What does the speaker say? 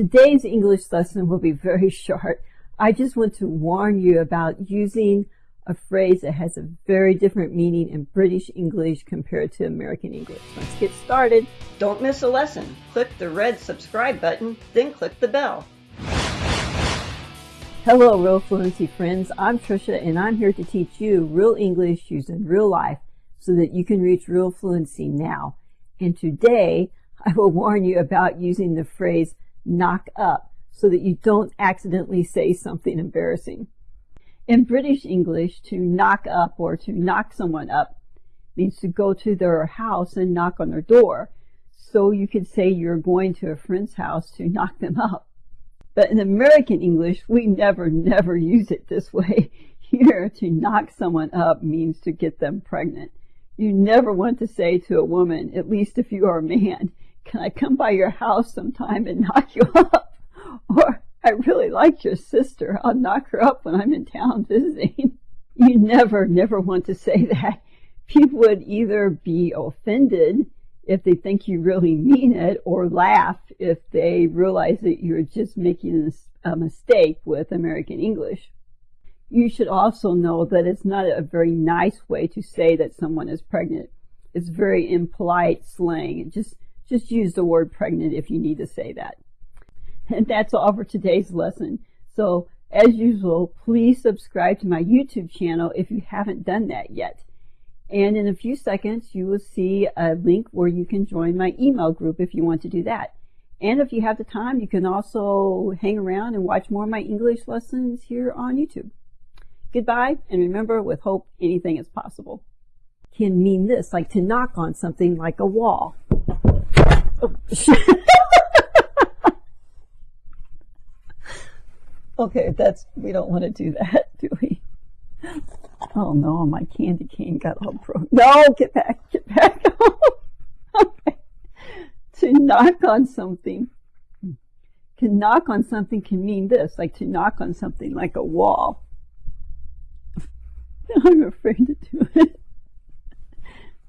Today's English lesson will be very short. I just want to warn you about using a phrase that has a very different meaning in British English compared to American English. Let's get started. Don't miss a lesson. Click the red subscribe button, then click the bell. Hello, Real Fluency friends. I'm Trisha, and I'm here to teach you real English used in real life so that you can reach real fluency now. And today, I will warn you about using the phrase knock up so that you don't accidentally say something embarrassing. In British English, to knock up or to knock someone up means to go to their house and knock on their door. So you could say you're going to a friend's house to knock them up. But in American English, we never, never use it this way. Here, to knock someone up means to get them pregnant. You never want to say to a woman, at least if you are a man, can I come by your house sometime and knock you up? Or, I really like your sister. I'll knock her up when I'm in town visiting. You never, never want to say that. People would either be offended if they think you really mean it or laugh if they realize that you're just making a mistake with American English. You should also know that it's not a very nice way to say that someone is pregnant. It's very impolite slang. It just just use the word pregnant if you need to say that. And that's all for today's lesson. So as usual, please subscribe to my YouTube channel if you haven't done that yet. And in a few seconds, you will see a link where you can join my email group if you want to do that. And if you have the time, you can also hang around and watch more of my English lessons here on YouTube. Goodbye, and remember, with hope, anything is possible. Can mean this, like to knock on something like a wall. okay, that's, we don't want to do that, do we? Oh no, my candy cane got all broken. No, get back, get back. okay. To knock on something. To knock on something can mean this, like to knock on something like a wall. I'm afraid to do it.